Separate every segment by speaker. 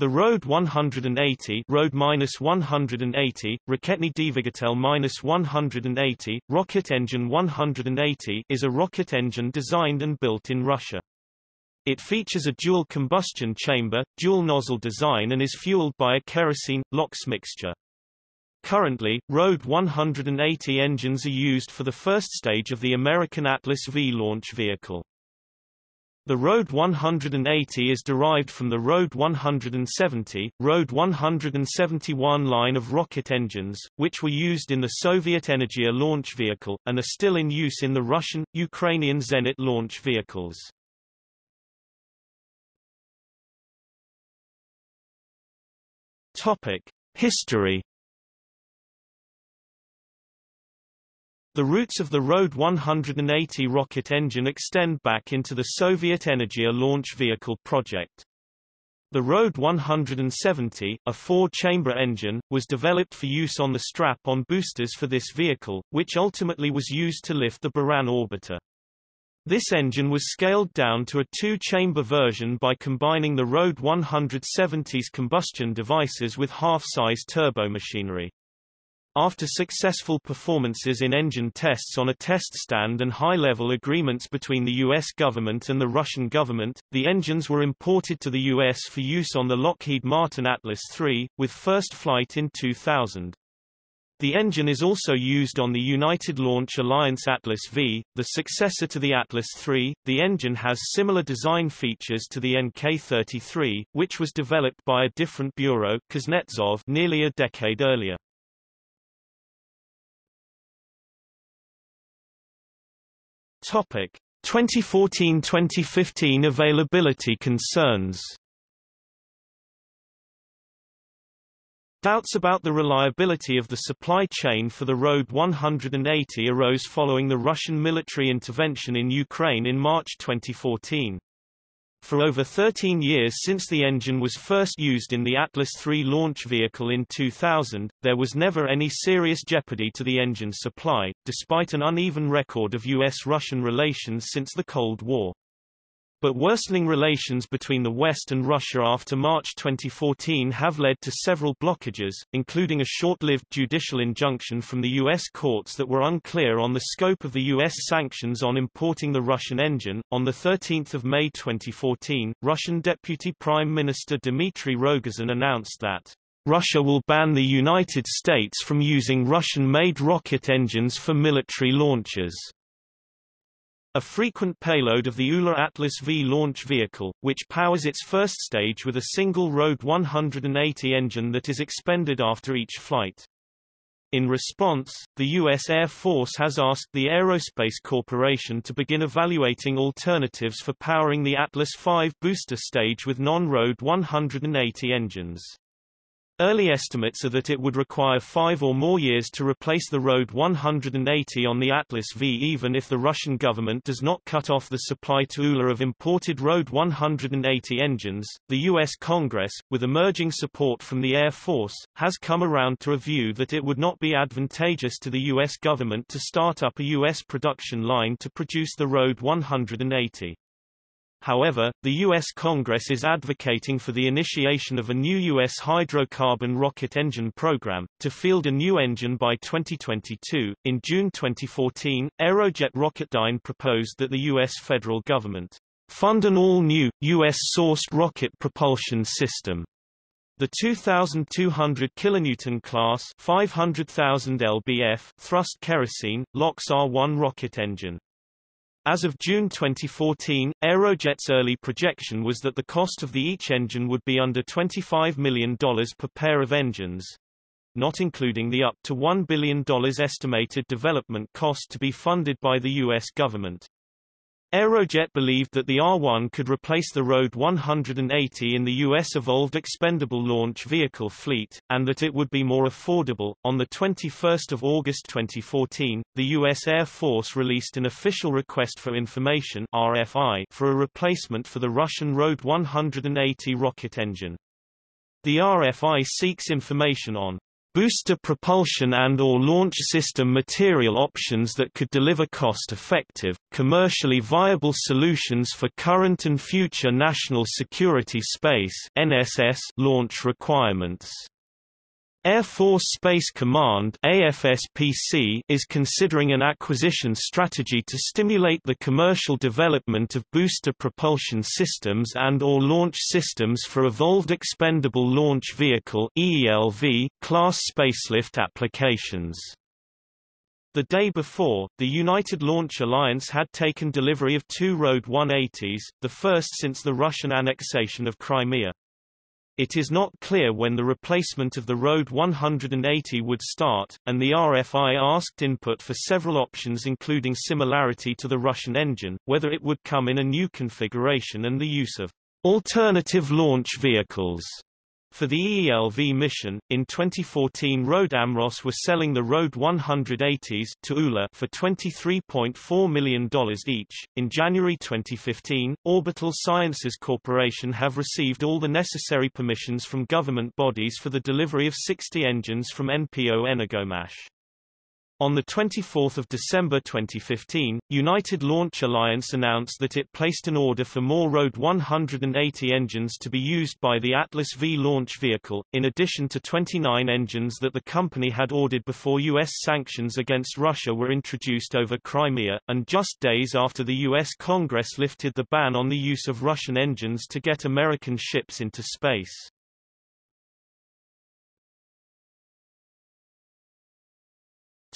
Speaker 1: The Road 180 Road minus 180, Raketny Dvigatel minus 180, Rocket Engine 180 is a rocket engine designed and built in Russia. It features a dual combustion chamber, dual nozzle design and is fueled by a kerosene-LOX mixture. Currently, Road 180 engines are used for the first stage of the American Atlas V launch vehicle. The Road 180 is derived from the Road 170, Road 171 line of rocket engines, which were used in the Soviet Energia launch vehicle, and are still in use in the Russian, Ukrainian Zenit launch vehicles. Topic. History The roots of the Road 180 rocket engine extend back into the Soviet Energia launch vehicle project. The Road 170, a four-chamber engine, was developed for use on the strap-on boosters for this vehicle, which ultimately was used to lift the Buran orbiter. This engine was scaled down to a two-chamber version by combining the Road 170's combustion devices with half-size turbomachinery. After successful performances in engine tests on a test stand and high-level agreements between the U.S. government and the Russian government, the engines were imported to the U.S. for use on the Lockheed Martin Atlas III, with first flight in 2000. The engine is also used on the United Launch Alliance Atlas V, the successor to the Atlas III. The engine has similar design features to the NK-33, which was developed by a different bureau Kuznetsov nearly a decade earlier. Topic 2014-2015 availability concerns Doubts about the reliability of the supply chain for the Road 180 arose following the Russian military intervention in Ukraine in March 2014. For over 13 years since the engine was first used in the Atlas III launch vehicle in 2000, there was never any serious jeopardy to the engine's supply, despite an uneven record of U.S.-Russian relations since the Cold War. But worsening relations between the West and Russia after March 2014 have led to several blockages, including a short-lived judicial injunction from the U.S. courts that were unclear on the scope of the U.S. sanctions on importing the Russian engine. On 13 May 2014, Russian Deputy Prime Minister Dmitry Rogozin announced that Russia will ban the United States from using Russian-made rocket engines for military launches. A frequent payload of the ULA Atlas V launch vehicle, which powers its first stage with a single Road 180 engine that is expended after each flight. In response, the U.S. Air Force has asked the Aerospace Corporation to begin evaluating alternatives for powering the Atlas V booster stage with non-Road 180 engines. Early estimates are that it would require five or more years to replace the Road 180 on the Atlas V even if the Russian government does not cut off the supply to ULA of imported Road 180 engines. The U.S. Congress, with emerging support from the Air Force, has come around to a view that it would not be advantageous to the U.S. government to start up a U.S. production line to produce the Road 180. However, the U.S. Congress is advocating for the initiation of a new U.S. hydrocarbon rocket engine program, to field a new engine by 2022. In June 2014, Aerojet Rocketdyne proposed that the U.S. federal government fund an all-new, U.S.-sourced rocket propulsion system. The 2,200 kilonewton class 500,000 lbf thrust kerosene, LOX R1 rocket engine as of June 2014, Aerojet's early projection was that the cost of the each engine would be under $25 million per pair of engines, not including the up to $1 billion estimated development cost to be funded by the U.S. government. Aerojet believed that the R-1 could replace the Road 180 in the U.S. Evolved Expendable Launch Vehicle fleet, and that it would be more affordable. On 21 August 2014, the U.S. Air Force released an Official Request for Information RFI for a replacement for the Russian Road 180 rocket engine. The RFI seeks information on booster propulsion and or launch system material options that could deliver cost-effective, commercially viable solutions for current and future national security space NSS launch requirements. Air Force Space Command AFSPC is considering an acquisition strategy to stimulate the commercial development of booster propulsion systems and or launch systems for Evolved Expendable Launch Vehicle EELV class spacelift applications. The day before, the United Launch Alliance had taken delivery of two RD 180s, the first since the Russian annexation of Crimea. It is not clear when the replacement of the RD 180 would start, and the RFI asked input for several options including similarity to the Russian engine, whether it would come in a new configuration and the use of alternative launch vehicles. For the EELV mission, in 2014 RD AMROSS were selling the RD 180s to ULA for $23.4 million each. In January 2015, Orbital Sciences Corporation have received all the necessary permissions from government bodies for the delivery of 60 engines from NPO Energomash. On 24 December 2015, United Launch Alliance announced that it placed an order for more RD 180 engines to be used by the Atlas V launch vehicle, in addition to 29 engines that the company had ordered before U.S. sanctions against Russia were introduced over Crimea, and just days after the U.S. Congress lifted the ban on the use of Russian engines to get American ships into space.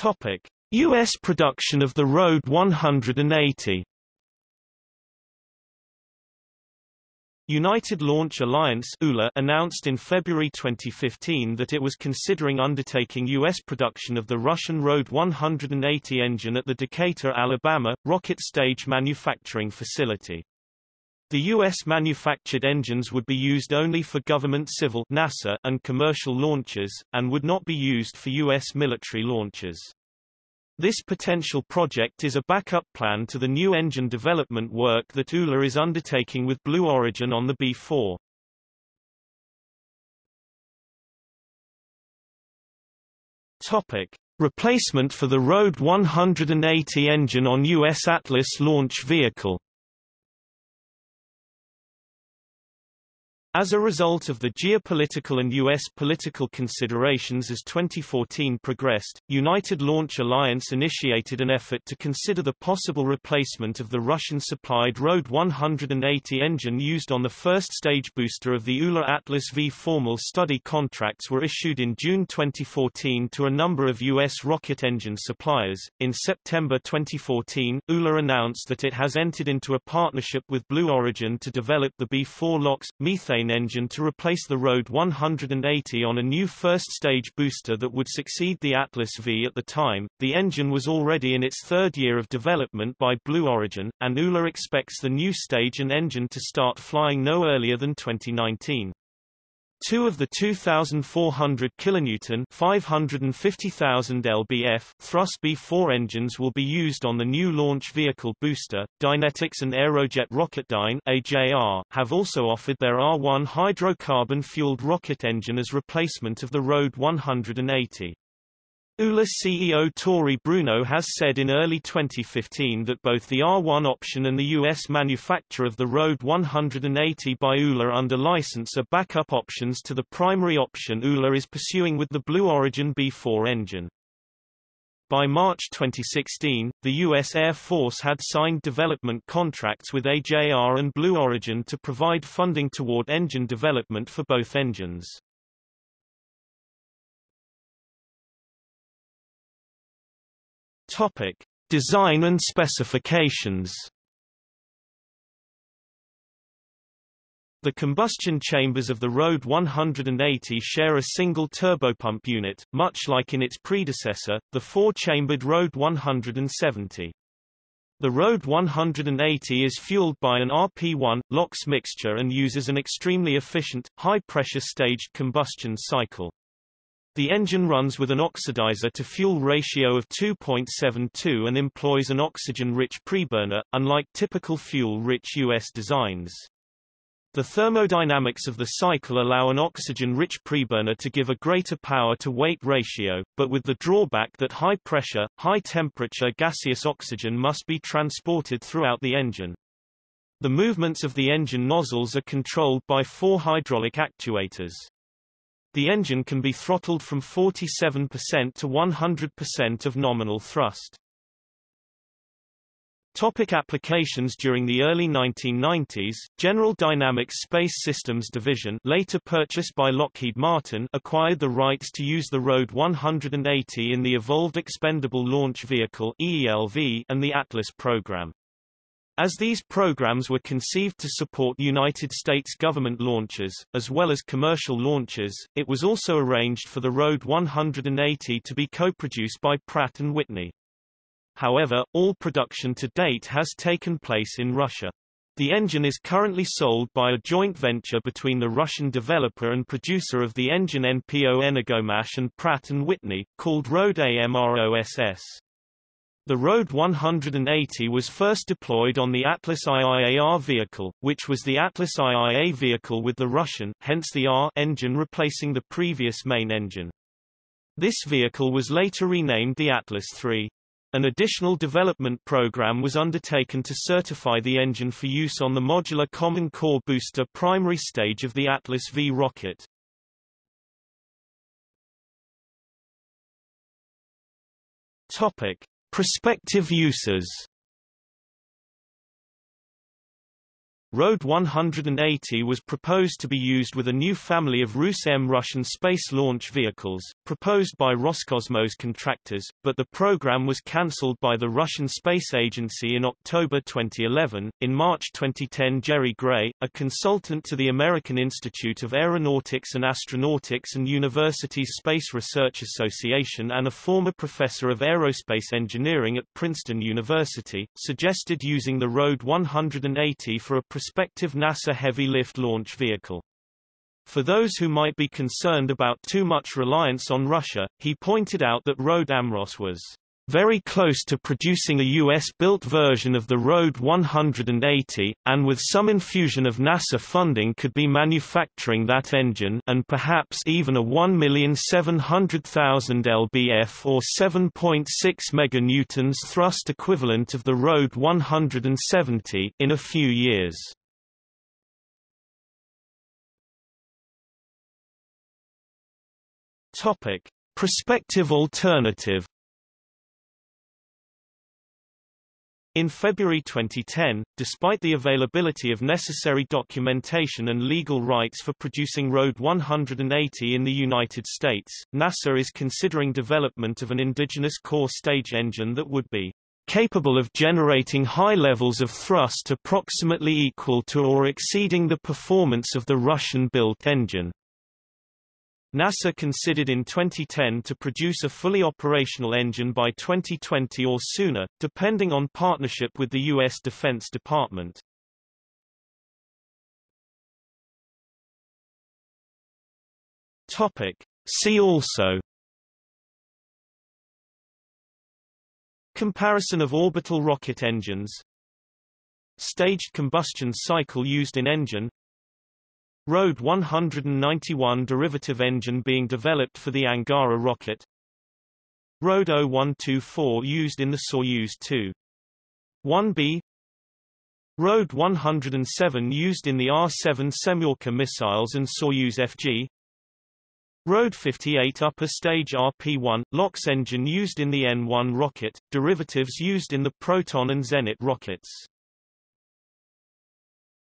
Speaker 1: Topic: US production of the RD 180. United Launch Alliance announced in February 2015 that it was considering undertaking U.S. production of the Russian RD 180 engine at the Decatur, Alabama, rocket stage manufacturing facility. The U.S. manufactured engines would be used only for government civil NASA and commercial launches, and would not be used for U.S. military launches. This potential project is a backup plan to the new engine development work that ULA is undertaking with Blue Origin on the B-4. Topic. Replacement for the RD 180 engine on U.S. Atlas launch vehicle As a result of the geopolitical and U.S. political considerations as 2014 progressed, United Launch Alliance initiated an effort to consider the possible replacement of the Russian-supplied RD 180 engine used on the first stage booster of the ULA Atlas V. Formal study contracts were issued in June 2014 to a number of U.S. rocket engine suppliers. In September 2014, ULA announced that it has entered into a partnership with Blue Origin to develop the B-4 LOX, methane engine to replace the RD 180 on a new first-stage booster that would succeed the Atlas V at the time. The engine was already in its third year of development by Blue Origin, and ULA expects the new stage and engine to start flying no earlier than 2019. Two of the 2,400 kilonewton 550,000 lbf thrust B4 engines will be used on the new launch vehicle booster. Dynetics and Aerojet Rocketdyne AJR have also offered their R1 hydrocarbon-fueled rocket engine as replacement of the RD 180. ULA CEO Tory Bruno has said in early 2015 that both the R1 option and the U.S. manufacture of the RD 180 by ULA under license are backup options to the primary option ULA is pursuing with the Blue Origin B4 engine. By March 2016, the U.S. Air Force had signed development contracts with AJR and Blue Origin to provide funding toward engine development for both engines. Topic: Design and specifications. The combustion chambers of the RD 180 share a single turbopump unit, much like in its predecessor, the four-chambered RD 170. The RD 180 is fueled by an RP1, LOX mixture and uses an extremely efficient, high-pressure staged combustion cycle. The engine runs with an oxidizer to fuel ratio of 2.72 and employs an oxygen-rich preburner, unlike typical fuel-rich U.S. designs. The thermodynamics of the cycle allow an oxygen-rich preburner to give a greater power-to-weight ratio, but with the drawback that high-pressure, high-temperature gaseous oxygen must be transported throughout the engine. The movements of the engine nozzles are controlled by four hydraulic actuators. The engine can be throttled from 47% to 100% of nominal thrust. Topic applications During the early 1990s, General Dynamics Space Systems Division later purchased by Lockheed Martin acquired the rights to use the RD 180 in the Evolved Expendable Launch Vehicle EELV and the Atlas program. As these programs were conceived to support United States government launches, as well as commercial launches, it was also arranged for the RD 180 to be co-produced by Pratt & Whitney. However, all production to date has taken place in Russia. The engine is currently sold by a joint venture between the Russian developer and producer of the engine NPO Energomash and Pratt & Whitney, called RD AMROSS. The RD 180 was first deployed on the Atlas IIAR vehicle, which was the Atlas IIA vehicle with the Russian, hence the R engine replacing the previous main engine. This vehicle was later renamed the Atlas III. An additional development program was undertaken to certify the engine for use on the modular Common Core booster primary stage of the Atlas V rocket. Topic: Prospective uses RD 180 was proposed to be used with a new family of Rus-M Russian space launch vehicles, proposed by Roscosmos contractors, but the program was cancelled by the Russian Space Agency in October 2011. In March 2010 Jerry Gray, a consultant to the American Institute of Aeronautics and Astronautics and University's Space Research Association and a former professor of aerospace engineering at Princeton University, suggested using the Road 180 for a prospective NASA Heavy Lift launch vehicle. For those who might be concerned about too much reliance on Russia, he pointed out that RD AMROSS was very close to producing a US-built version of the Road 180, and with some infusion of NASA funding could be manufacturing that engine and perhaps even a 1,700,000 lbf or 7.6 meganewtons thrust equivalent of the Road 170 in a few years. Topic: Prospective alternative In February 2010, despite the availability of necessary documentation and legal rights for producing Road 180 in the United States, NASA is considering development of an indigenous core stage engine that would be capable of generating high levels of thrust approximately equal to or exceeding the performance of the Russian-built engine. NASA considered in 2010 to produce a fully operational engine by 2020 or sooner, depending on partnership with the U.S. Defense Department. Topic. See also Comparison of orbital rocket engines Staged combustion cycle used in engine RD 191 derivative engine being developed for the Angara rocket. RD 0124 used in the Soyuz 2. 1B RD 107 used in the R-7 Semyorka missiles and Soyuz FG RD 58 upper stage RP-1, LOX engine used in the N-1 rocket, derivatives used in the Proton and Zenit rockets